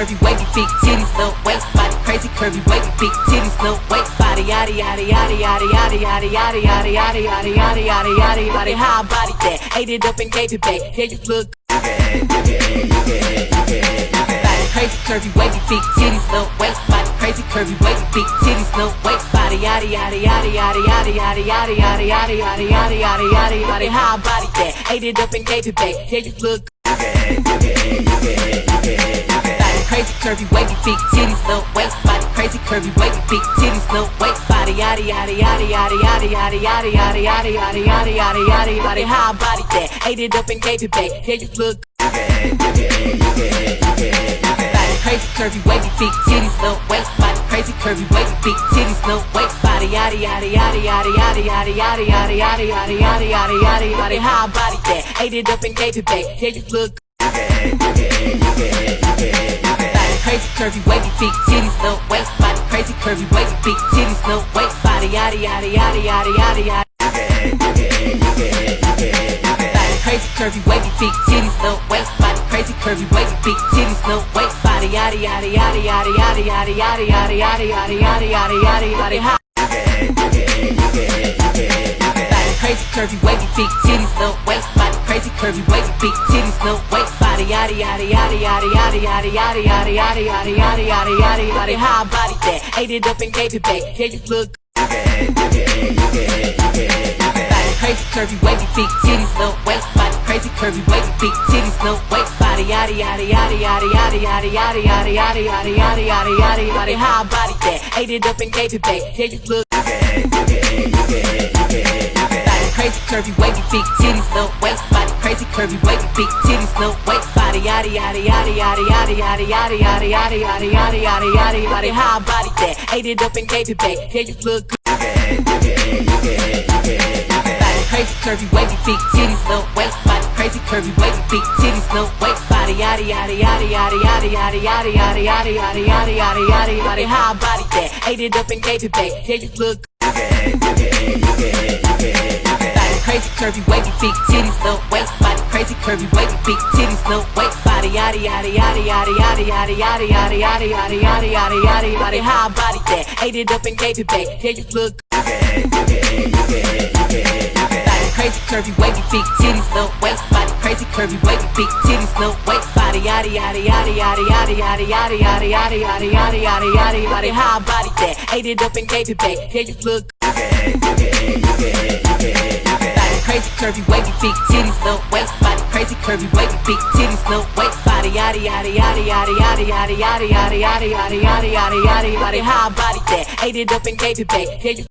curvy, wavy, big titties, no waist body, crazy curvy, wavy, big titties, no waist body, yada yada yada yada yada yada yada yada yada yada yada yada yada yada how I body that, ate it up and gave it back. Yeah, you look body, crazy curvy, wavy, big titties, no waist body, crazy curvy, wavy, big titties, no waist body, yada yada yada yada yada yada yada yada yada yada yada yada yada yada how I body that, ate it up and gave it back. Yeah, you look body, crazy curvy, wavy, big titties, no waist body, crazy curvy, wavy, big titties, no waist body, yada yada yada yada yada yada yada yada yada yada yada yada yada yada how I body that, ate it up and gave it back. Yeah, you look crazy curvy, wavy, big titties, no waist body, crazy curvy, wavy, big titties, no waist body, yada yada yada yada yada yada yada yada yada yada yada yada yada yada how I body that, ate it up and gave it back. Yeah, you look body, crazy curvy, wavy, big titties, no waist body, crazy curvy, wavy, big titties, no waist body, yada yada yada yada yada yada. Crazy curvy, wavy, big titties, no waist body, crazy curvy, wavy, big titties, no waist body, yada yada yada yada yada yada yada yada yada yada yada yada yada yada crazy curvy, wavy, big titties, curvy, wavy, big titties, no waist body, yada yada yada yada yada yada yada yada yada yada yada yada yada yada how I body that, ate it up and gave it back. Yeah, you look crazy curvy, wavy, big titties, no waist body, crazy curvy, wavy, big titties, no waist body, yada yada yada yada yada yada yada yada yada yada yada yada yada yada how I body that, ate it up and gave it back. Yeah, you look crazy curvy, wavy, big titties, no waist body, crazy curvy, wavy, big titties, no waist body, yada yada yada yada yada yada yada yada yada yada yada yada yada yada how I body that, ate it up and gave it back. Yeah, you look body, crazy curvy, wavy, big titties, no waist body, crazy curvy, wavy, big titties, no waist body, yada yada yada yada yada yada yada yada yada yada yada yada yada yada how I body that, ate it up and gave it back. Yeah, you look body, crazy curvy, wavy, big titties, no waist body, crazy curvy, wavy, big titties, no waist body, yada yada yada yada yada yada yada yada yada yada yada yada yada yada how I body that, ate it up and gave it back. Yeah, you look crazy curvy, wavy, big titties, no waist body, crazy curvy, wavy, big titties, no waist body, yada yada yada yada yada yada yada yada yada yada yada yada yada how I body that, ate it up and gave it back. Yeah, you look crazy curvy, wavy, big titties, no waist body, crazy curvy, wavy, big titties, no waist body, yada yada yada yada yada yada yada yada yada yada yada yada yada yada how I body that, ate it up and gave it back. Yeah, you